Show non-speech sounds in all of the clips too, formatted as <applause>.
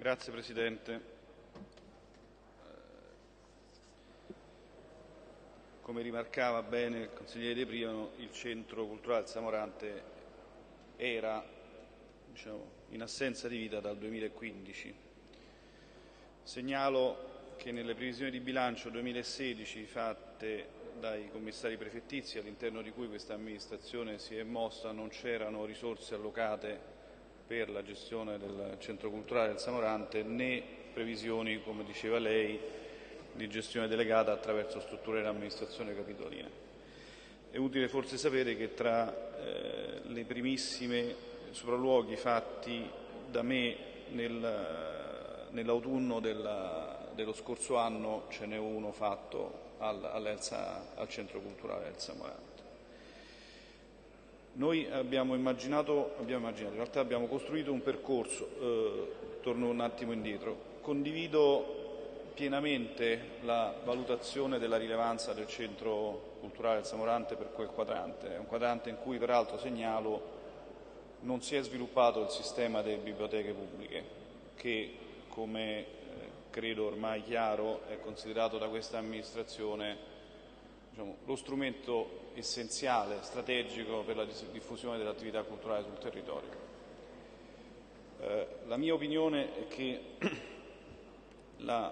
Grazie Presidente. Come rimarcava bene il consigliere De Priano, il Centro Culturale Samorante era diciamo, in assenza di vita dal 2015. Segnalo che nelle previsioni di bilancio 2016 fatte dai commissari prefettizi all'interno di cui questa amministrazione si è mossa non c'erano risorse allocate per la gestione del centro culturale del Samorante né previsioni, come diceva lei, di gestione delegata attraverso strutture dell'amministrazione capitolina. È utile forse sapere che tra eh, le primissime sopralluoghi fatti da me nel, nell'autunno dello scorso anno ce n'è uno fatto al, al centro culturale del Samorante. Noi abbiamo immaginato, abbiamo immaginato, in realtà abbiamo costruito un percorso, eh, torno un attimo indietro, condivido pienamente la valutazione della rilevanza del centro culturale del Samorante per quel quadrante, è un quadrante in cui peraltro segnalo non si è sviluppato il sistema delle biblioteche pubbliche che come credo ormai chiaro, è considerato da questa amministrazione diciamo, lo strumento essenziale, strategico per la diffusione dell'attività culturale sul territorio. Eh, la mia opinione è che <clears throat> la,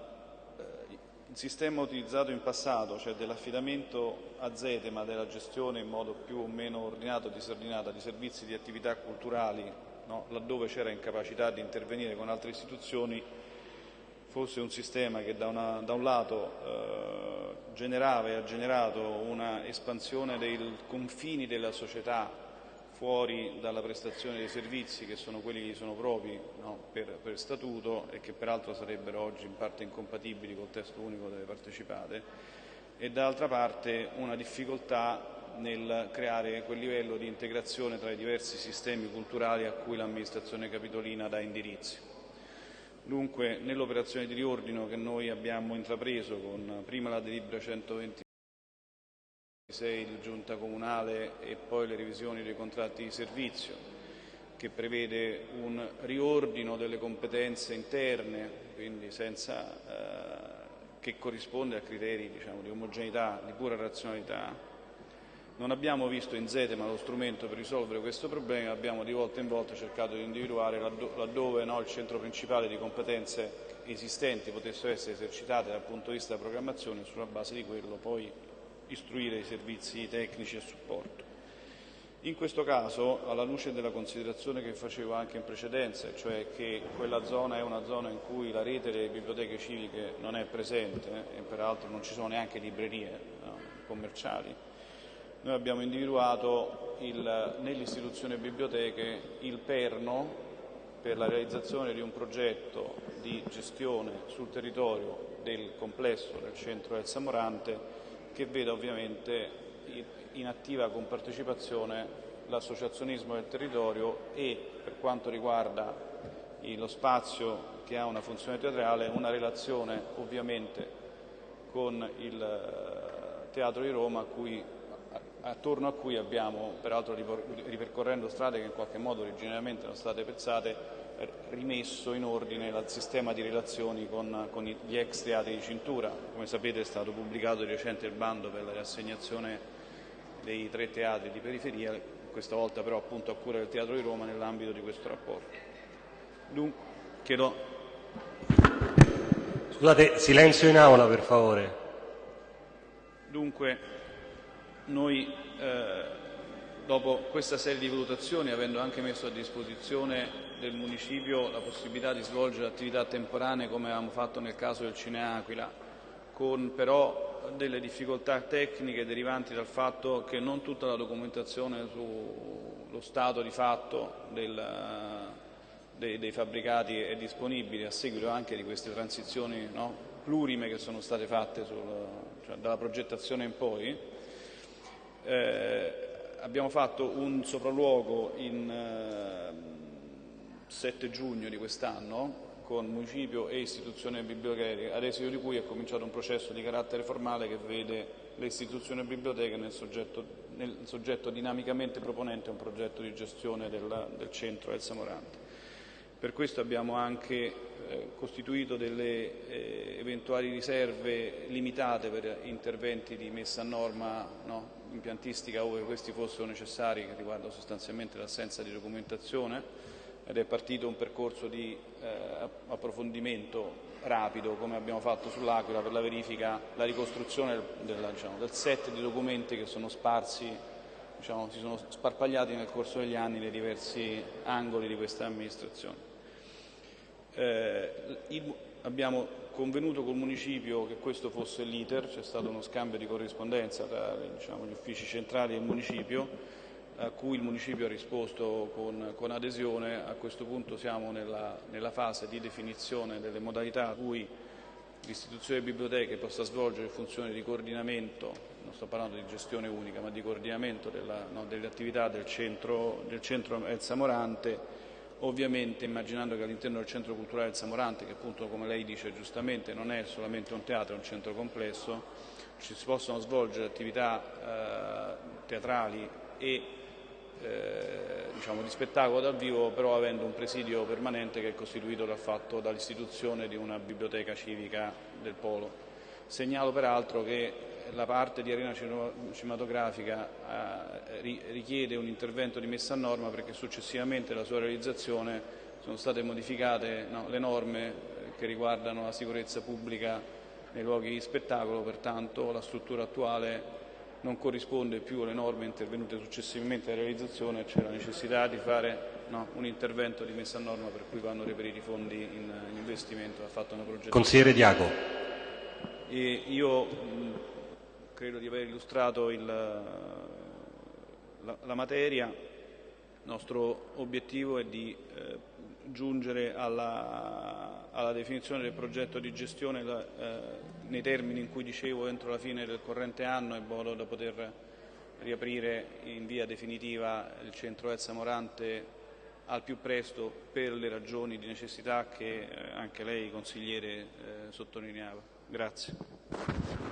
eh, il sistema utilizzato in passato, cioè dell'affidamento a Zete ma della gestione in modo più o meno ordinato e disordinata di servizi di attività culturali, no, laddove c'era incapacità di intervenire con altre istituzioni, fosse un sistema che da, una, da un lato eh, generava e ha generato una espansione dei confini della società fuori dalla prestazione dei servizi che sono quelli che sono propri no, per, per, statuto e che peraltro sarebbero oggi in parte incompatibili col testo unico delle partecipate e dall'altra parte una difficoltà nel creare quel livello di integrazione tra i diversi sistemi culturali a cui l'amministrazione capitolina dà indirizzo. Dunque, nell'operazione di riordino che noi abbiamo intrapreso con prima la delibera 126 di giunta comunale e poi le revisioni dei contratti di servizio, che prevede un riordino delle competenze interne, quindi senza, eh, che corrisponde a criteri diciamo, di omogeneità, di pura razionalità, non abbiamo visto in Zetema lo strumento per risolvere questo problema, abbiamo di volta in volta cercato di individuare laddove no, il centro principale di competenze esistenti potessero essere esercitate dal punto di vista della programmazione e sulla base di quello poi istruire i servizi tecnici e supporto. In questo caso, alla luce della considerazione che facevo anche in precedenza, cioè che quella zona è una zona in cui la rete delle biblioteche civiche non è presente e peraltro non ci sono neanche librerie no, commerciali, noi abbiamo individuato nell'istituzione biblioteche il perno per la realizzazione di un progetto di gestione sul territorio del complesso del centro del Samorante che veda ovviamente in attiva compartecipazione l'associazionismo del territorio e per quanto riguarda lo spazio che ha una funzione teatrale una relazione ovviamente con il eh, Teatro di Roma a cui attorno a cui abbiamo, peraltro ripercorrendo strade che in qualche modo originariamente erano state pezzate, rimesso in ordine il sistema di relazioni con, con gli ex teatri di cintura. Come sapete è stato pubblicato di recente il bando per la riassegnazione dei tre teatri di periferia, questa volta però appunto a cura del Teatro di Roma nell'ambito di questo rapporto. Dunque, chiedo... Scusate, silenzio in aula per favore. Dunque, noi, eh, dopo questa serie di valutazioni, avendo anche messo a disposizione del municipio la possibilità di svolgere attività temporanee come avevamo fatto nel caso del Cineaquila, con però delle difficoltà tecniche derivanti dal fatto che non tutta la documentazione sullo stato di fatto del, dei, dei, fabbricati è disponibile a seguito anche di queste transizioni no, plurime che sono state fatte sul, cioè, dalla progettazione in poi, eh, abbiamo fatto un sopralluogo il eh, 7 giugno di quest'anno con municipio e istituzione biblioteca, ad esito di cui è cominciato un processo di carattere formale che vede le istituzioni biblioteche nel soggetto, nel soggetto dinamicamente proponente un progetto di gestione del, del centro del Samorante. Per questo abbiamo anche eh, costituito delle eh, eventuali riserve limitate per interventi di messa a norma no, impiantistica ove questi fossero necessari, che riguardano sostanzialmente l'assenza di documentazione ed è partito un percorso di eh, approfondimento rapido, come abbiamo fatto sull'Aquila, per la verifica, la ricostruzione del, diciamo, del set di documenti che sono sparsi diciamo, si sono sparpagliati nel corso degli anni nei diversi angoli di questa amministrazione. Eh, il, abbiamo convenuto col municipio che questo fosse l'iter, c'è stato uno scambio di corrispondenza tra diciamo, gli uffici centrali e il municipio, a cui il municipio ha risposto con, con adesione. A questo punto siamo nella, nella, fase di definizione delle modalità a cui l'istituzione delle biblioteche possa svolgere funzioni di coordinamento, non sto parlando di gestione unica, ma di coordinamento della, no, delle attività del centro, del centro Elsa Morante ovviamente immaginando che all'interno del centro culturale del Samorante, che appunto come lei dice giustamente non è solamente un teatro, è un centro complesso, ci si possono svolgere attività eh, teatrali e eh, diciamo, di spettacolo dal vivo, però avendo un presidio permanente che è costituito dal fatto, dall'istituzione di una biblioteca civica del Polo. Segnalo peraltro che la parte di arena cinematografica eh, richiede un intervento di messa a norma perché successivamente alla sua realizzazione sono state modificate no, le norme eh, che riguardano la sicurezza pubblica nei luoghi di spettacolo, pertanto la struttura attuale non corrisponde più alle norme intervenute successivamente alla realizzazione, c'è la necessità di fare no, un intervento di messa a norma per cui vanno reperiti i fondi in, in investimento, ha fatto una progettazione. Consigliere Diaco. E io credo di aver illustrato il, la, la, materia. Il nostro obiettivo è di eh, giungere alla, alla, definizione del progetto di gestione eh, nei termini in cui dicevo entro la fine del corrente anno in modo da poter riaprire in via definitiva il centro Elsa Morante al più presto per le ragioni di necessità che eh, anche lei consigliere eh, sottolineava. Grazie.